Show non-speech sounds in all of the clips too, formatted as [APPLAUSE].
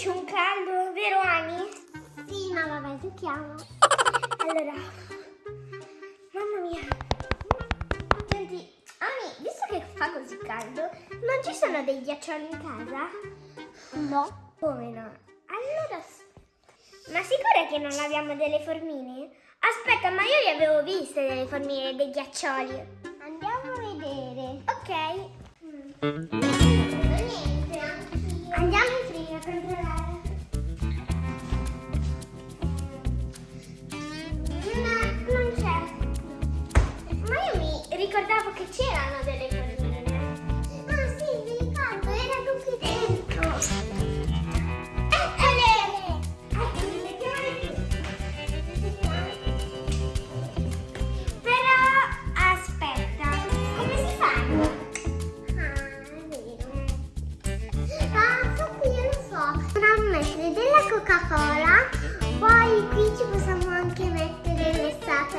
c'è un caldo, vero Ani? Sì, ma vabbè, giochiamo. [LAUGHS] Allora, mamma mia. Senti, Ani, visto che fa così caldo, non ci sono dei ghiaccioli in casa? No. Come no? Allora, ma sicura che non abbiamo delle formine? Aspetta, ma io li avevo viste delle formine, dei ghiaccioli. Andiamo a vedere. Ok. Non mettere della Coca-Cola, poi qui ci possiamo anche mettere l'estate.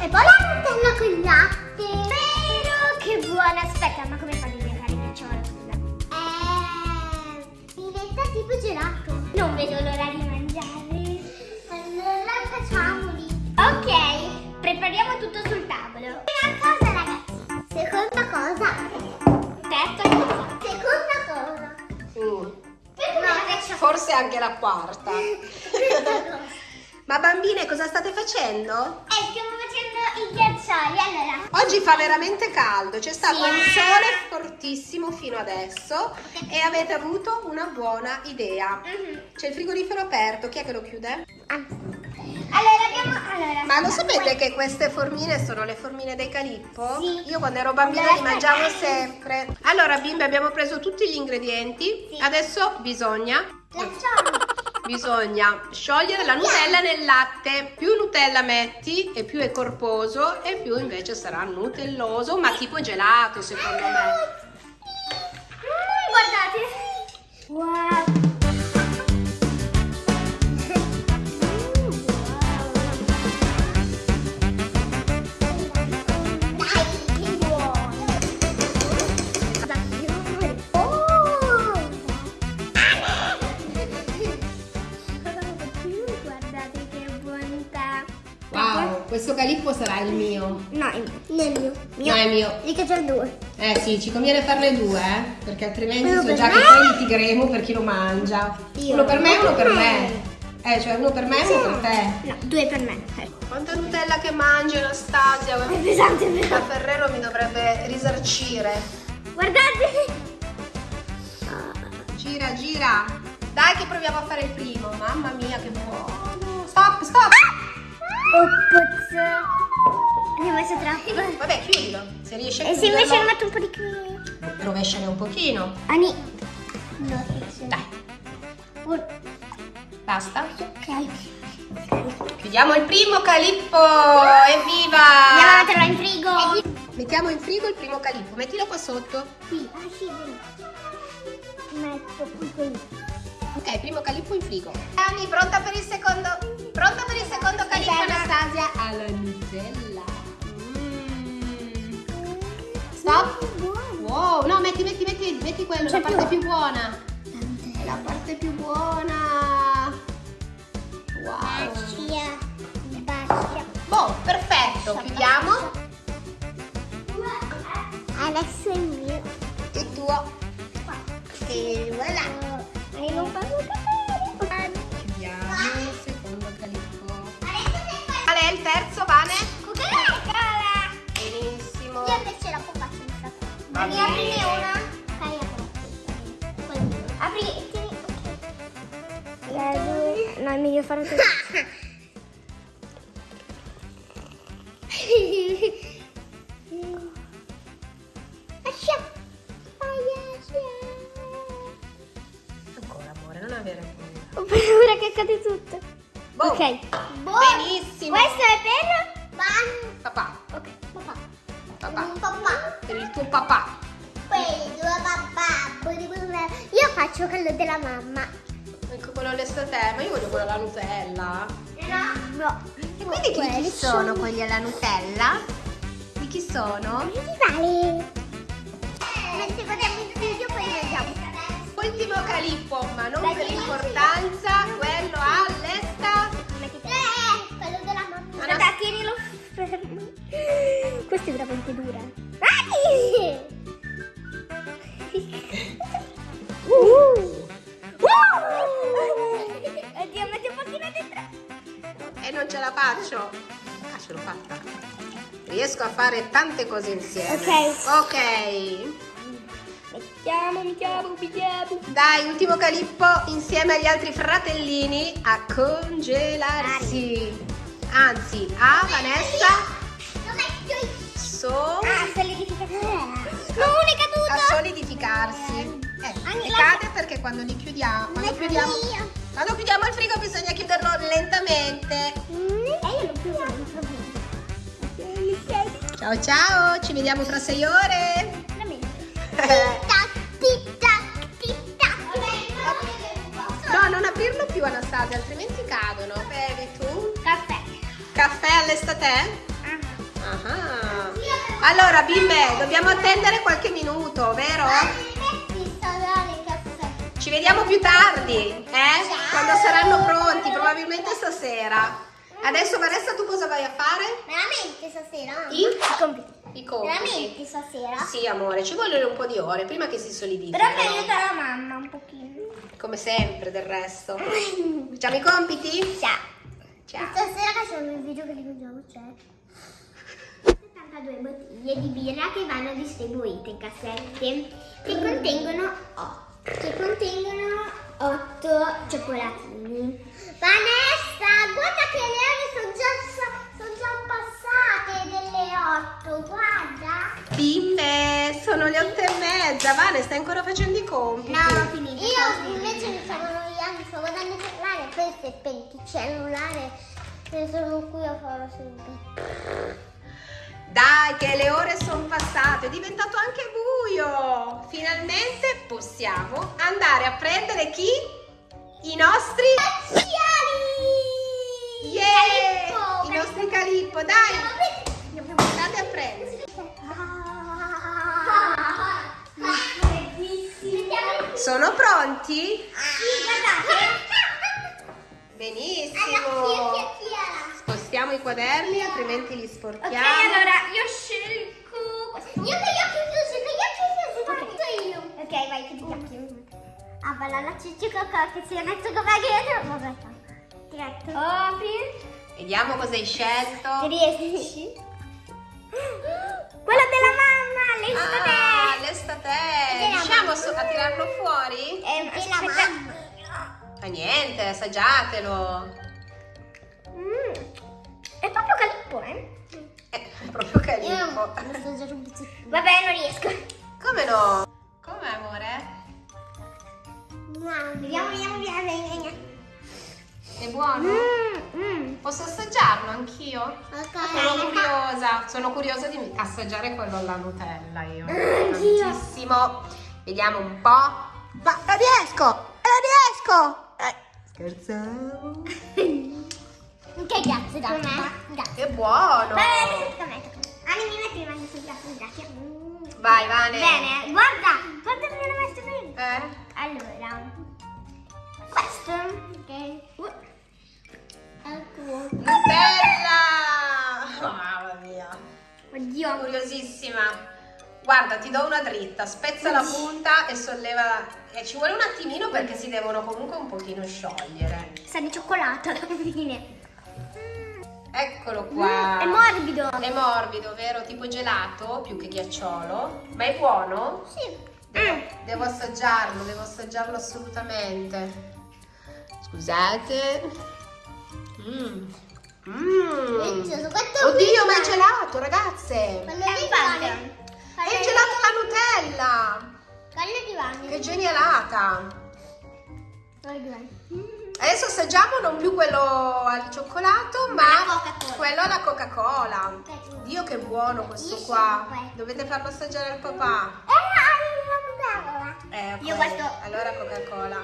E poi la Nutella con il latte. Vero, che buona! Aspetta, ma come fanno a diventare scusa? Eh, diventa tipo gelato. Non vedo l'ora di mangiare. La quarta. [LAUGHS] Ma bambine, cosa state facendo? Eh, stiamo facendo i ghiaccioli, allora. Oggi fa veramente caldo, c'è stato Sì. un sole fortissimo fino adesso e avete avuto una buona idea. Mhm. C'è il frigorifero aperto, chi è che lo chiude? Allora abbiamo. Allora, Ma lo sapete che queste formine sono le formine dei calippo? Sì. Io quando ero bambina Allora, li mangiavo sempre. Allora bimbe abbiamo preso tutti gli ingredienti, Sì. adesso bisogna. Bisogna sciogliere la Nutella nel latte. Più Nutella metti e più è corposo e più invece sarà nutelloso, ma tipo gelato secondo me. Mm, guardate. Calippo sarà il mio. No, il mio. Mio. No, è mio. Lì che c'è due. Eh sì, ci conviene farne due, eh, perché altrimenti Uno so per già me. che poi litigheremo per chi lo mangia. Io. Uno per me e uno per me. Eh, cioè uno per me e uno per te. No, due per me. Eh. Quanta Nutella che mangi Anastasia? È pesante, è La pesante. Ferrero mi dovrebbe risarcire. Guardate. Gira, gira. Dai che proviamo a fare il primo. Mamma mia, che buono. Stop, stop. Oh, puzz. Ne ho messo troppo. Vabbè, chiudilo. Se riesci a E se invece ne chiuderlo, metto un po' di qui? rovesciane un pochino. Ani. No. Dai, basta. Ok. Chiudiamo il primo calippo. Andiamo a Evviva! metterlo in frigo. Mettiamo in frigo il primo calippo. Mettilo qua sotto. Sì, ah, sì. Metto qui qui. Ok, primo calippo in frigo. Ani, pronta per il secondo? Alla Nutella. Mm. Stop. Wow, no, metti, metti, metti, metti quello, la parte più buona. È la parte più buona. Wow. Bacia. Bacia. Boh, perfetto, chiudiamo. Adesso è il mio. Il tuo. E Apri una? Dai, apri. Poi mio. Apri e tieni. No, è meglio fare così. [LAUGHS] Ancora, amore, non avere paura. Ho paura che cade tutto. Boh. Ok. Benissimo. Questo è per... Papà, Ok. Papà. papà. Per il tuo papà. Quelli due papà. Io faccio quello della mamma. Ecco quello all'estate, ma io voglio quello alla Nutella. No. No. E quindi di chi sono quelli alla Nutella? Di chi sono? Di vale. Mentre guardiamo il video poi mangiamo. Ultimo calippo, ma non Dai, per importanza, quello all'esta. Eh, quello della mamma. Aspetta, tienilo fermo. Questa è veramente dura. Non ce la faccio. Ah, ce l'ho fatta. Riesco a fare tante cose insieme. Ok. Ok. Mettiamo, mettiamo, mettiamo. Dai, ultimo calippo insieme agli altri fratellini a congelarsi. Anzi, a Vanessa Lo metto io. so Ah, solidificazione. No, è a caduto. solidificarsi. Eh, e cade perché quando li chiudiamo, quando chiudiamo, io. Quando chiudiamo il frigo bisogna chiuderlo lentamente. Mm, E. Ciao ciao, ci vediamo tra sei ore. No, non aprirlo più Anastasia, altrimenti cadono. Bevi tu? Caffè. Caffè all'estate? Ah. Ah. Allora bimbe, dobbiamo attendere qualche minuto, vero? Ci vediamo più tardi, eh? Quando saranno pronti, probabilmente stasera. Adesso Vanessa tu cosa vai a fare? Veramente stasera? I, compiti. i compiti. Veramente stasera? Sì amore, ci vogliono un po' di ore prima che si Però solidifichino. mi aiuta la mamma un pochino. Come sempre del resto. [LAUGHS] Facciamo i compiti? Ciao. Ciao. Stasera facciamo il video che li mangiamo c'è 72 bottiglie di birra che vanno distribuite in cassette che contengono 8 8 cioccolatini Vanessa guarda che le ore sono già, sono già passate delle 8 guarda Bimbe, sono le otto e mezza. Vane, stai ancora facendo i compiti? finito io invece mi stavo annoiando stavo guardando il cellulare si è spento il cellulare e sono qui a fare sempre Dai, che le ore sono passate, è diventato anche buio. Finalmente possiamo andare a prendere chi? I nostri... Yeah! I nostri calippo, dai! Andate a prendere. Sono pronti? Benissimo. Spostiamo i quaderni, altrimenti li Ok, sporchiamo. allora io scelgo. Io che io chiuso, che io chiuso, fatto io. Ok, vai, chiudi gli occhi. Ah, bella la cicci cocò che si è messo come dietro. Vabbè, diretto. Apri. Vediamo cosa hai scelto. Riesci? Quella della mamma, le Ah, state. l'estate. Riusciamo so- a tirarlo fuori? Eh, della mamma. Fa niente, assaggiatelo. Mm, È proprio calippo, eh? Eh, è proprio Io calippo. non sto già un pezzettino. Vabbè, non riesco. Come no? Vediamo, vediamo, vediamo, vediamo. È buono? Mm, mm. Posso assaggiarlo anch'io? Sono Ok. curiosa, sono curiosa di assaggiare quello alla Nutella io. Anch'io. Tantissimo. Vediamo un po'. Ma lo riesco! Lo riesco! Eh, scherzavo. [LAUGHS] Che grazie, dai. Grazie. Che buono! Bene, tocca a me, tocca a me. Anni, mi metti le mani sul gatto, grazie. Vai, Vane. Bene, guarda, guarda come l'ho messo prima. Eh? Allora, questo. Ok. Uh, Ecco. Nutella! Mamma mia. Oddio. Curiosissima. Guarda, ti do una dritta, spezza la punta e solleva. E ci vuole un attimino perché si devono comunque un pochino sciogliere. Sa di cioccolato alla fine. Eccolo qua. Mm, è morbido. È morbido, vero? Tipo gelato più che ghiacciolo. Ma è buono? Sì. Devo, Mm. devo assaggiarlo, devo assaggiarlo assolutamente. Scusate. Mmm. Mmm. Oddio, ma è gelato, ragazze! È di un Vane. pumpkin. È gelato alla Nutella! Di. Che genialata! Vane. Adesso assaggiamo non più quello al cioccolato, ma quello alla Coca-Cola. Dio che buono questo qua. Dovete farlo assaggiare al papà. Eh, Eh, Io questo- Allora Coca-Cola.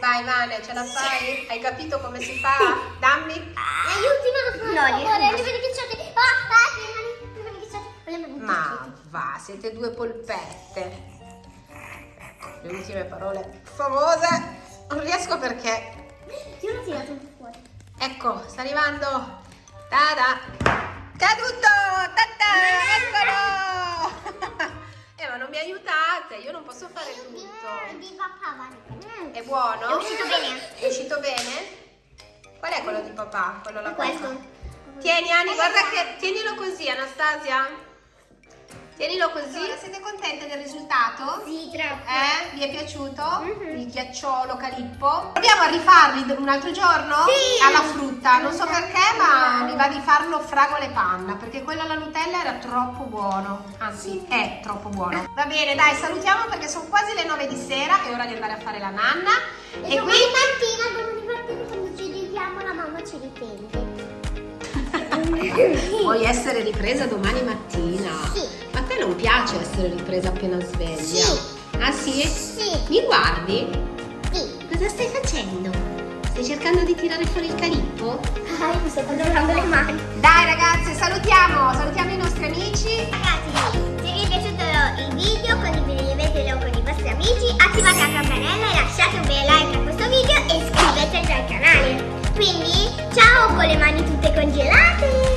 Vai Vane, ce la fai? Hai capito come si [LAUGHS] fa? Dammi. Aiutimi No, favore, le mani ghiacciate. Ah, ah, le mani, le mani ghiacciate. Ma va, siete due polpette. le ultime parole famose. Non riesco perché. Io l'ho tirato un po' fuori. Ecco, sta arrivando. Tada! Caduto! Tata! Eccolo! [LAUGHS] eh, ma non mi aiutate, io non posso fare tutto. Di papà È buono? È uscito bene. È uscito bene? Qual è quello di papà? Quello là Questo. Tieni Ani, guarda che tienilo così, Anastasia. Tienilo così. Siete contente del risultato? Sì, troppo. Eh? Vi è piaciuto? Il ghiacciolo calippo? Proviamo a rifarli un altro giorno? Sì. Alla frutta. Non so perché, ma mi va di farlo fragole panna, perché quello alla Nutella era troppo buono. Anzi, è troppo buono. Va bene, dai, salutiamo perché sono quasi le 9 di sera, è ora di andare a fare la nanna. E, E qui domani mattina, domani mattina quando ci richiamo la mamma ci riprende. [LAUGHS] vuoi essere ripresa domani mattina? Sì. Te non piace essere ripresa appena sveglia? Sì. Ah sì? Sì. Mi guardi? Sì. Cosa stai facendo? Stai cercando di tirare fuori il calippo? Ah, io mi sto controllando le mani. Dai ragazze, salutiamo, salutiamo i nostri amici. Ragazzi, se vi è piaciuto il video condividetelo con i vostri amici, attivate la campanella e lasciate un bel like a questo video e iscrivetevi al canale. Quindi, ciao con le mani tutte congelate!